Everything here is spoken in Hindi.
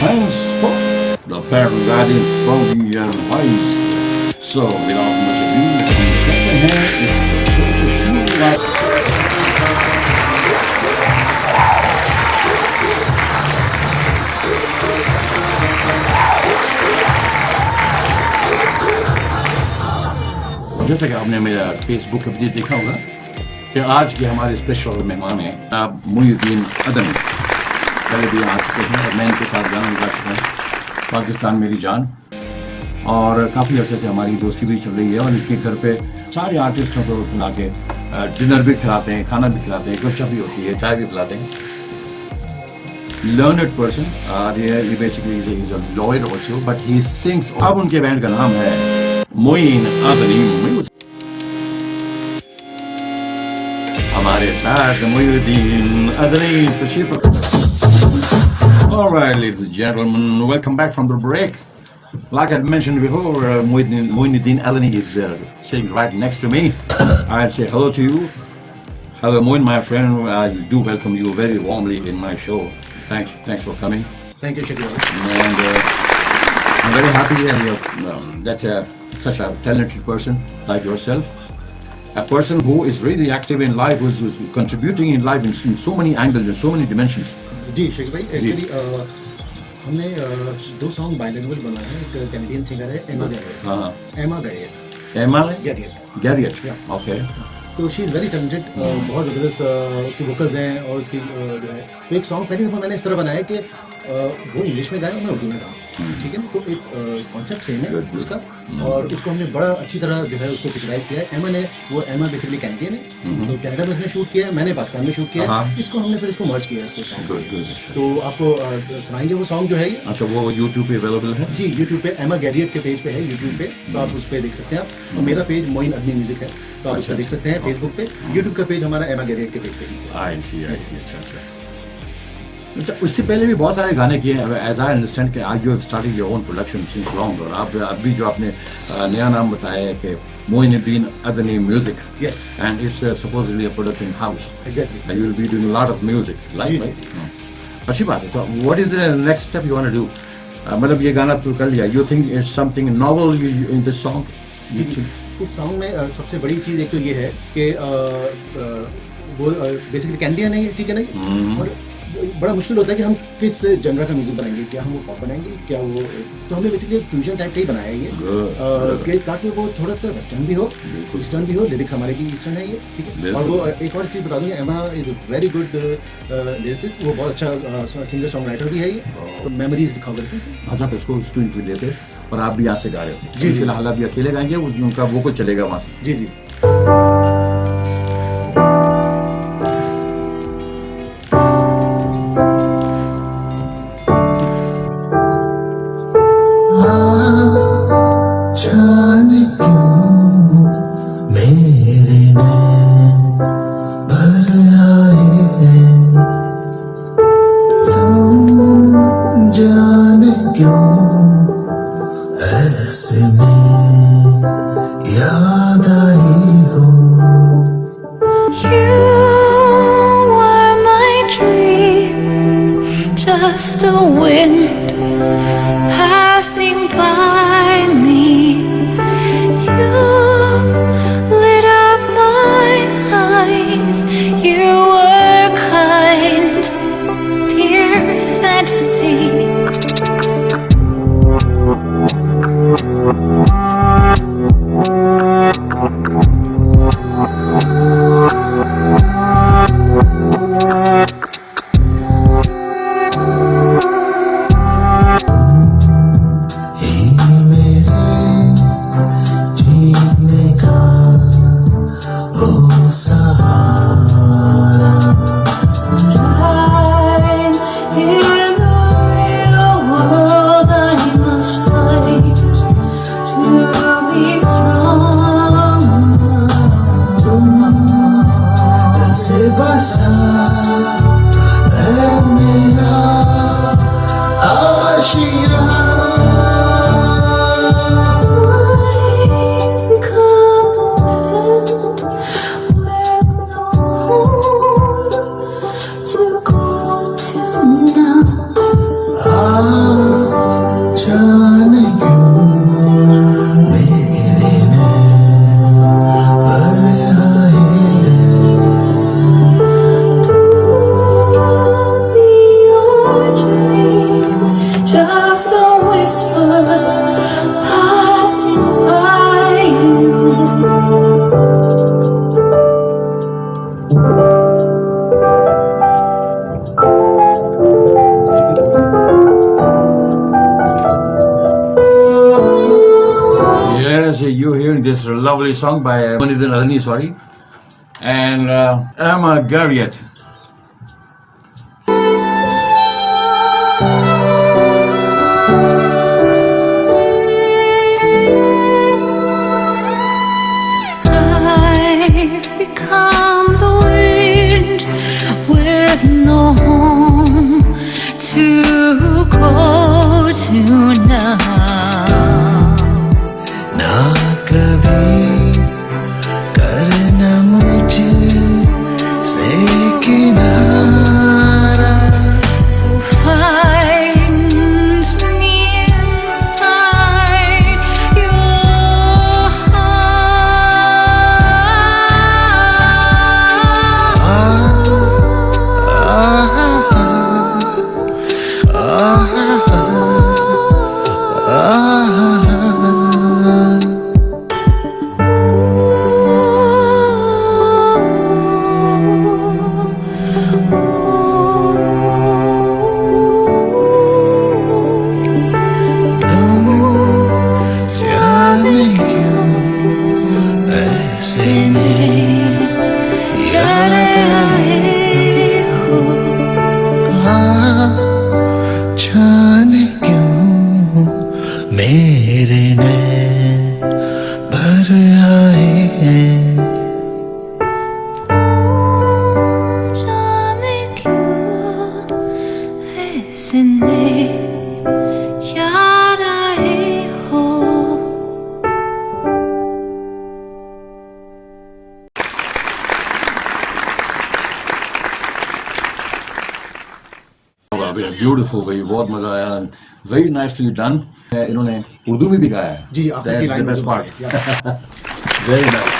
Henceforth, the parent guiding strongly and wise. So, without much ado, Captain Hair is sure to shoot us. जैसा कि आपने मेरा फेसबुक पे भी देखा होगा कि आज के हमारे स्पेशल मेहमान हैं आप मुहीद्दीन अदन पहले भी आ चुके हैं और मैं इनके साथ गाना गा चुका हूँ पाकिस्तान मेरी जान और काफ़ी अर्से से हमारी दोस्ती भी चल रही है और इनके घर पे सारे आर्टिस्टों को बुला के डिनर भी खिलाते हैं खाना भी खिलाते हैं गपशप भी होती है चाय भी पिलाते हैं he's a lawyer also, but he sings. अब उनके बैंड का नाम है मोइन म्यूज़िक हमारे साथ मोइनुद्दीन अदनी तशरीफ़ All right, ladies and gentlemen, welcome back from the break. Like I mentioned before, uh, Moinuddin, Moinuddin Adani is uh, sitting right next to me. I'll say hello to you. Hello, Moin, my friend. I do welcome you very warmly in my show. Thanks, thanks for coming. Thank you, Shakir. And uh, I'm very happy that um, that uh, such a talented person like yourself, a person who is really active in life, who's, who's contributing in life in, in so many angles, in so many dimensions. जी शेख भाई एक्चुअली हमने दो सॉन्ग बाइलिंगुअल बनाए हैं। एक कैनेडियन सिंगर है एमा गैरियट हाँ Emma Garriott Emma Garriott Garriott okay तो शी इज़ वेरी टैलेंटेड बहुत ज़बरदस्त उसके वोकल्स हैं और उसकी जो है। तो एक सॉन्ग पहली दफ़ा मैंने इस तरह बनाया कि वो इंग्लिश में गाया और मैं उर्दू में गाऊँ ठीक है? तो एक कॉन्सेप्ट सेम है. उसका। और उसको हमने बड़ा अच्छी तरह जो है उसको पिछवाइज किया है। एमा ने वो एमा बेसिकली कैनेडियन है। तो कनाडा में उसने शूट किया है मैंने पाकिस्तान में शूट किया है। हाँ। इसको हमने फिर इसको मर्ज किया है इसको. तो आपको सुनाएँगे वो सॉन्ग जो है अच्छा वो YouTube पे अवेलेबल है? जी YouTube पे एमा गैरियट के पेज पे है यूट्यूब पे। तो आप उस पर देख सकते हैं आप। और मेरा पेज मोइन अदनी म्यूज़िक है। तो आप उस अच्छा, पे देख सकते हैं फेसबुक पे। यूट्यूब का पेज हमारा एमा गैरियट के पेज पे आई सी आई सी अच्छा अच्छा। अच्छा उससे पहले भी बहुत सारे गाने किए हैं। एज आई अंडरस्टैंड कि आज you starting your own production since long और आप अभी जो आपने नया नाम बताया है कि Moinuddin Adni music yes and it's uh, supposedly a production house exactly and you'll be doing a lot of music like जी, right? Hmm. अच्छी बात है। तो what is the next step you want to do? Uh, मतलब ये गाना तो कर लिया। You think it's something novel you, you- in this song? you जी, think इस सॉन्ग में अ, सबसे बड़ी चीज़ एक तो ये है कि अ, अ, वो बेसिकली कैनेडियन है ठीक है ना और बड़ा मुश्किल होता है कि हम किस जनरा का म्यूज़िक बनाएँगे क्या हम वो पॉप बनाएँगे क्या वो तो हमने बेसिकली एक फ्यूजन टाइप का ही बनाया है ये ताकि वो थोड़ा सा वेस्टर्न भी हो ईस्टर्न भी हो लिरिक्स हमारे भी ईस्टर्न है ये ठीक है? और वो एक और चीज़ बता दूँ Emma is very good lyricist वो बहुत अच्छा सिंगर सॉन्ग राइटर भी है ये। तो मेमोरीज दिखाओ करती है अच्छा उसको स्टूडियो पे लेते और आप भी यहाँ से गा रहे हो। जी, जी। फ़िलहाल अभी अकेले गाएँगे उस- वो कुछ चलेगा वहाँ से? जी जी। Just a wind. You're hearing this lovely song by Manidhan Adani, sorry, and uh, Emma Garriott. मेरे नैन ब्यूटीफुल भाई बहुत मज़ा आया वेरी नाइसली डन इन्होंने उर्दू में भी गाया है। जी, जी वेरी नाइस